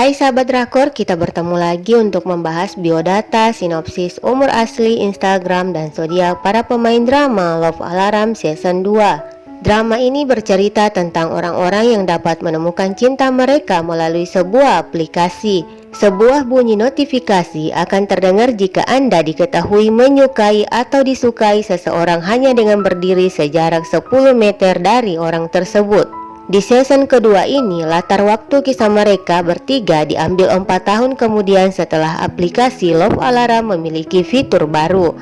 Hai sahabat drakor, kita bertemu lagi untuk membahas biodata, sinopsis, umur asli, Instagram, dan zodiak para pemain drama Love Alarm Season 2. Drama ini bercerita tentang orang-orang yang dapat menemukan cinta mereka melalui sebuah aplikasi. Sebuah bunyi notifikasi akan terdengar jika Anda diketahui menyukai atau disukai seseorang hanya dengan berdiri sejarak 10 meter dari orang tersebut. Di season kedua ini, latar waktu kisah mereka bertiga diambil empat tahun kemudian setelah aplikasi Love Alarm memiliki fitur baru.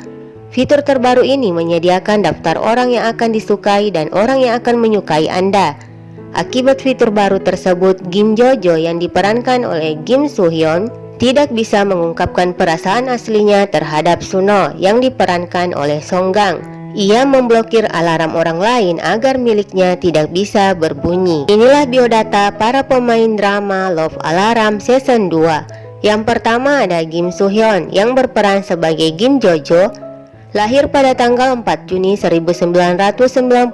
Fitur terbaru ini menyediakan daftar orang yang akan disukai dan orang yang akan menyukai Anda. Akibat fitur baru tersebut, Kim Jojo yang diperankan oleh Kim Soo Hyun tidak bisa mengungkapkan perasaan aslinya terhadap Suno yang diperankan oleh Song Gang. Ia memblokir alarm orang lain agar miliknya tidak bisa berbunyi. Inilah biodata para pemain drama Love Alarm Season 2. Yang pertama ada Kim Soo Hyun yang berperan sebagai Kim Jojo, lahir pada tanggal 4 Juni 1999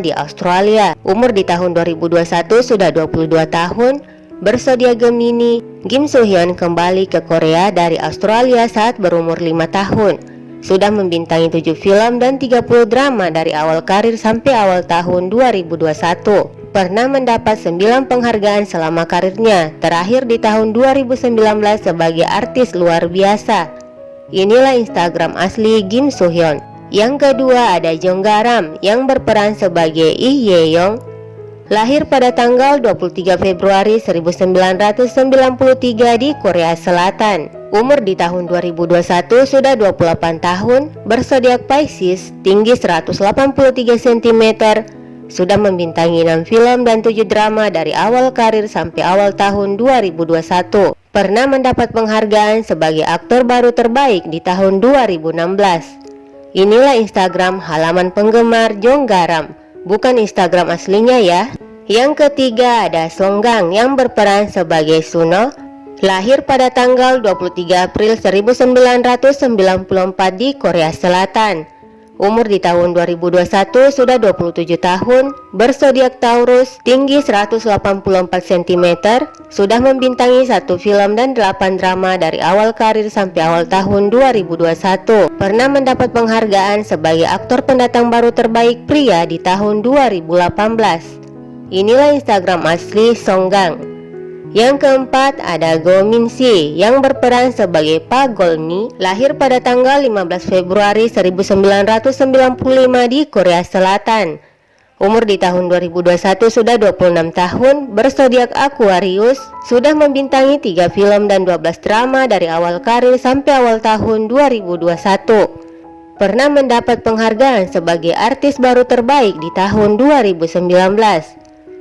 di Australia. Umur di tahun 2021 sudah 22 tahun. Bersedia Gemini, Kim Soo Hyun kembali ke Korea dari Australia saat berumur 5 tahun sudah membintangi 7 film dan 30 drama dari awal karir sampai awal tahun 2021. Pernah mendapat 9 penghargaan selama karirnya, terakhir di tahun 2019 sebagai artis luar biasa. Inilah Instagram asli Kim Soo Hyun. Yang kedua ada Jong Garam yang berperan sebagai Lee Ye Yong Lahir pada tanggal 23 Februari 1993 di Korea Selatan. Umur di tahun 2021 sudah 28 tahun, bersodiak Pisces, tinggi 183 cm, sudah membintangi 6 film dan 7 drama dari awal karir sampai awal tahun 2021. Pernah mendapat penghargaan sebagai aktor baru terbaik di tahun 2016. Inilah Instagram halaman penggemar Jong Garam bukan Instagram aslinya ya. Yang ketiga ada Songgang yang berperan sebagai Suno, lahir pada tanggal 23 April 1994 di Korea Selatan. Umur di tahun 2021 sudah 27 tahun, bersodiak Taurus, tinggi 184 cm, sudah membintangi satu film dan 8 drama dari awal karir sampai awal tahun 2021. Pernah mendapat penghargaan sebagai aktor pendatang baru terbaik pria di tahun 2018. Inilah Instagram asli Songgang. Yang keempat ada Go Si yang berperan sebagai Pak Golmi, lahir pada tanggal 15 Februari 1995 di Korea Selatan. Umur di tahun 2021 sudah 26 tahun, bersodiak Aquarius, sudah membintangi 3 film dan 12 drama dari awal karir sampai awal tahun 2021. Pernah mendapat penghargaan sebagai artis baru terbaik di tahun 2019.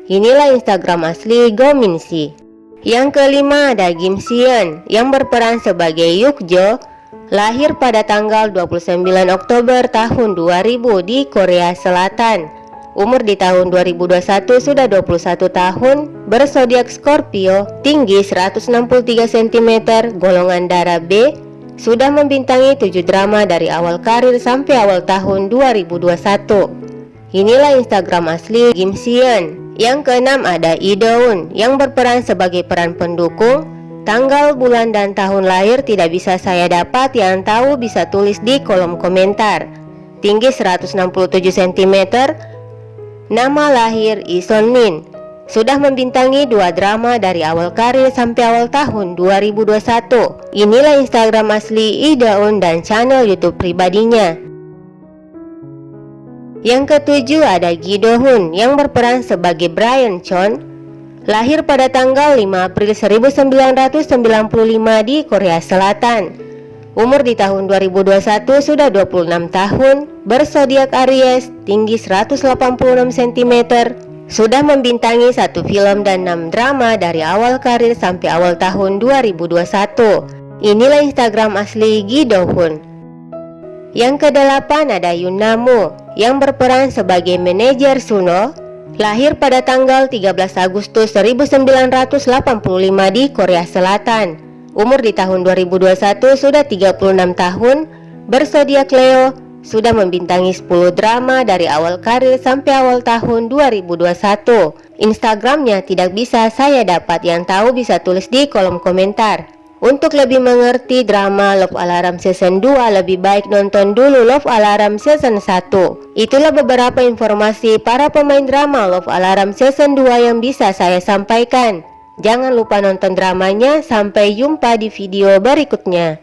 Inilah Instagram asli Go Min Si. Yang kelima ada Kim Seon yang berperan sebagai Yukjo lahir pada tanggal 29 Oktober tahun 2000 di Korea Selatan. Umur di tahun 2021 sudah 21 tahun, bersodiak Scorpio, tinggi 163 cm, golongan darah B, sudah membintangi 7 drama dari awal karir sampai awal tahun 2021. Inilah Instagram asli Kim Seon. Yang keenam ada Idoun yang berperan sebagai peran pendukung. Tanggal, bulan, dan tahun lahir tidak bisa saya dapat, yang tahu bisa tulis di kolom komentar. Tinggi 167 cm, nama lahir Ison Min. Sudah membintangi dua drama dari awal karir sampai awal tahun 2021. Inilah Instagram asli Idaun dan channel YouTube pribadinya. Yang ketujuh ada Gi Do Hoon yang berperan sebagai Brian Chon. Lahir pada tanggal 5 April 1995 di Korea Selatan. Umur di tahun 2021 sudah 26 tahun Bersodiak Aries, tinggi 186 cm Sudah membintangi satu film dan 6 drama dari awal karir sampai awal tahun 2021 Inilah Instagram asli Gi Do Hoon Yang kedelapan ada Yun Namu yang berperan sebagai manajer Suno lahir pada tanggal 13 Agustus 1985 di Korea Selatan. Umur di tahun 2021 sudah 36 tahun, bersodiak Leo, sudah membintangi 10 drama dari awal karir sampai awal tahun 2021. Instagramnya tidak bisa saya dapat, yang tahu bisa tulis di kolom komentar. Untuk lebih mengerti drama Love Alarm Season 2 lebih baik nonton dulu Love Alarm Season 1 Itulah beberapa informasi para pemain drama Love Alarm Season 2 yang bisa saya sampaikan. Jangan lupa nonton dramanya, sampai jumpa di video berikutnya